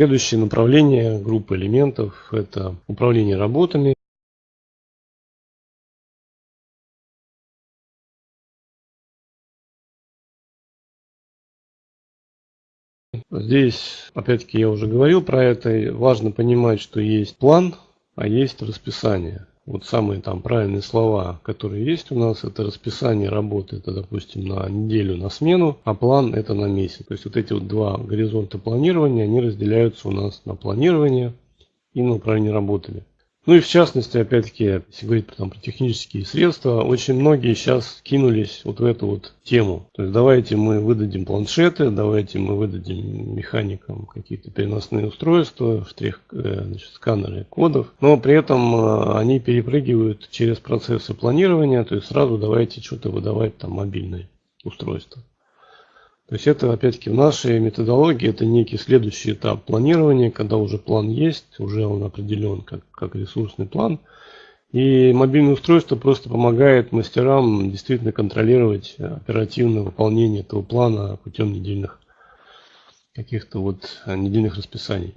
Следующее направление группы элементов – это управление работами. Здесь, опять-таки, я уже говорил про это. Важно понимать, что есть план, а есть расписание. Вот самые там правильные слова, которые есть у нас, это расписание работы, это, допустим, на неделю, на смену, а план это на месяц. То есть вот эти вот два горизонта планирования, они разделяются у нас на планирование и на управление работами. Ну и в частности, опять-таки, если говорить там, про технические средства, очень многие сейчас кинулись вот в эту вот тему. То есть давайте мы выдадим планшеты, давайте мы выдадим механикам какие-то переносные устройства, штрих, э, значит, сканеры кодов, но при этом э, они перепрыгивают через процессы планирования, то есть сразу давайте что-то выдавать там мобильные устройства. То есть это опять-таки в нашей методологии это некий следующий этап планирования, когда уже план есть, уже он определен как, как ресурсный план. И мобильное устройство просто помогает мастерам действительно контролировать оперативное выполнение этого плана путем недельных каких-то вот недельных расписаний.